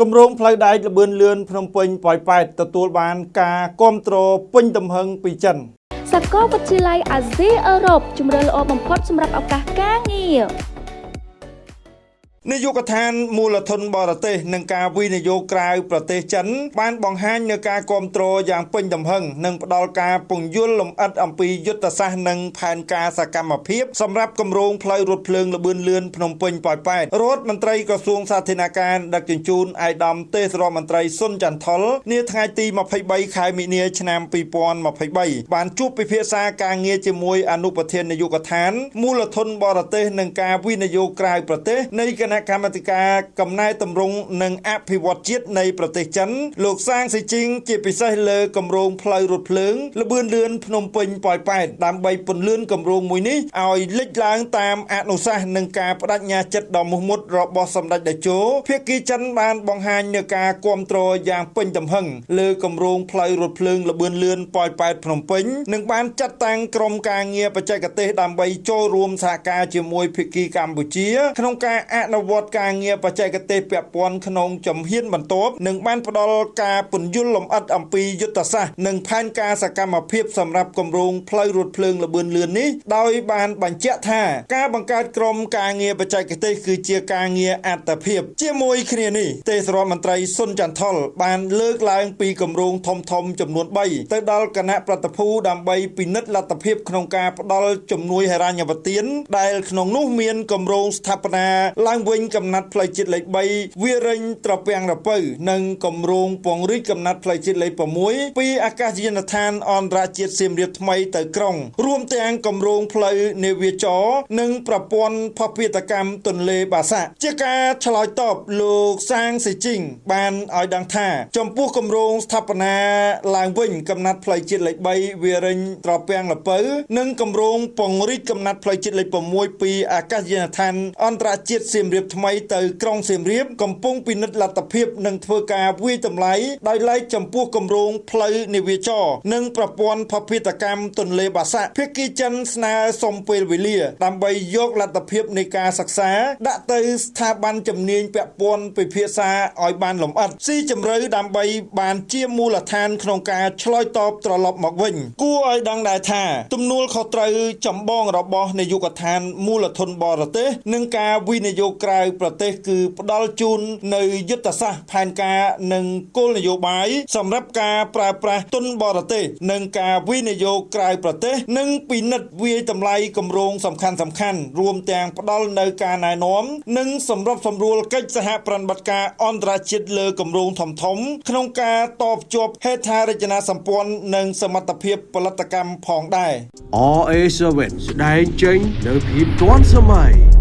គម្រោងផ្លូវដែកល្បឿនលឿនភ្នំពេញប៉ោយប៉ែតទទួលបានការគាំទ្រពេញទំហឹងពីចិនសាកលវិទ្យាល័យអាស៊ីអឺរ៉ុបជំរឿនល្អបំផុតសម្រាប់ឱកាសការងារ នាយកដ្ឋានមូលធនបរទេសនិងការវិនិយោគក្រៅប្រទេសចិន បានបង្ហាញនូវការគ្រប់គ្រងយ៉ាងពេញទំហឹងនិងផ្ដល់ការពង្យល់លម្អិតអំពីយុទ្ធសាស្ត្រនិងផែនការសកម្មភាពសម្រាប់គម្រោងផ្លូវរថភ្លើងល្បឿនលឿនភ្នំពេញប៉ោយប៉ែតរដ្ឋមន្ត្រីក្រសួងសាធារណការដឹកជញ្ជូនឯកឧត្តមទេសរដ្ឋមន្ត្រីសុនចន្ទថុលនាថ្ងៃទី23ខែមីនាឆ្នាំ2023បានជួបពិភាក្សាការងារជាមួយអនុប្រធាននាយកដ្ឋានមូលធនបរទេសនិងការវិនិយោគក្រៅប្រទេសនៃគណៈកម្មាធិការកំណែតម្រង់និងអភិវឌ្ឍជាតិនៃប្រទេសចិន លោកសាងស៊ីជីងជាពិសេសលើគម្រោងផ្លូវរថភ្លើងល្បឿនលឿនភ្នំពេញប៉ោយប៉ែតដើម្បីពន្លឿនគម្រោងមួយនេះឲ្យលេចឡើងតាមអនុសាសន៍និងការបដិញ្ញាចិត្តដ៏មោះមុតរបស់សម្ដេចតេជោភាគីចិនបានបង្ហាញនូវការគ្រប់គ្រងយ៉ាងពេញទំហឹងលើគម្រោងផ្លូវរថភ្លើងល្បឿនលឿនប៉ោយប៉ែតភ្នំពេញនិងបានចាត់តាំងក្រុមការងារបច្ចេកទេសដើម្បីចូលរួមសហការជាមួយភាគីកម្ពុជា ក្នុងការអនុវត្តការងារបច្ចេកទេសពាក់ព័ន្ធក្នុងជំហានបន្ទាប់និងបានផ្ដល់ការពន្យល់លម្អិតអំពីយុទ្ធសាស្ត្រនិងផែនការសកម្មភាពសម្រាប់គម្រោងផ្លូវរថភ្លើងល្បឿនលឿននេះដោយបានបញ្ជាក់ថាការបង្កើតក្រុមការងារបច្ចេកទេសគឺជាការងារអត្តភាពជាមួយគ្នានេះទេសរដ្ឋមន្ត្រីសុនចន្ទថុលបានលើកឡើងពីគម្រោងធំធំចំនួន3ទៅដល់គណៈប្រតិភូដើម្បីពិនិត្យលទ្ធភាពក្នុងការផ្ដល់ជំនួយហិរញ្ញប្បទានដែលក្នុងនោះមានគម្រោងស្ថាបនាឡើងវិញកំណត់ផ្លូវជាតិលេខ3វារិញត្រពាំងរពៅនិងគម្រោងពង្រីកកំណត់ផ្លូវជាតិលេខ6ពីអាកាសយានដ្ឋានអន្តរជាតិសៀមរាបថ្មីទៅក្រុង រួមទាំងគម្រោងផ្លូវនាវាចរនិងប្រព័ន្ធភស្តុភារកម្មទន្លេបាសាក់ជាការឆ្លើយតបលោកសាងសេជីងបានឲ្យដឹងថា ចំពោះគម្រោងស្ថាបនាឡើងវិញកំណត់ផ្លូវជាតិលេខ3វារិញត្រពាំងលពៅនិងគម្រោងពង្រីកកំណត់ផ្លូវជាតិលេខ6ពីអាកាសយានដ្ឋានអន្តរជាតិសៀមរាបថ្មីទៅក្រុងសៀមរាបកំពុងពិនិត្យលទ្ធភាពនិងធ្វើការវិយតម្លៃដោយឡែកចំពោះគម្រោងផ្លូវនាវាចរនិងប្រព័ន្ធភស្តុភារកម្មទន្លេបាសាក់ភាគីចិនស្នើសុំពេលវេលា ដើម្បីយកលទ្ធភាពនៃការសិក្សា ដាក់ទៅស្ថាប័នជំនាញពាក់ព័ន្ធពិភាក្សាឲ្យបានលម្អិតស៊ីជម្រៅដើម្បីបានជាមូលដ្ឋានក្នុងការឆ្លើយតបត្រឡប់មកវិញ គួរឲ្យដឹងដែរថាទំនួលខុសត្រូវចម្បងរបស់នាយកដ្ឋានមូលធនបរទេសនិងការវិនិយោគក្រៅប្រទេសគឺផ្ដល់ជូននៅយុទ្ធសាស្ត្រផែនការនិងគោលនយោបាយសម្រាប់ការប្រើប្រាស់ទុនបរទេសនិងការវិនិយោគក្រៅប្រទេស និងពិនិត្យវាយតម្លៃគម្រោងសំខាន់សំខាន់រួមទាំងផ្ដល់នៅការណែនាំនិងសម្របសម្រួលកិច្ចសហប្រតិបត្តិការអន្តរជាតិលើគម្រោងធំធំ ក្នុងការតបជាប់ហេដ្ឋារចនាសម្ព័ន្ធនិងសមត្ថភាពផលិតកម្មផងដែរ RA7 ស្ដែងចេញនៅភាពទាន់សម័យ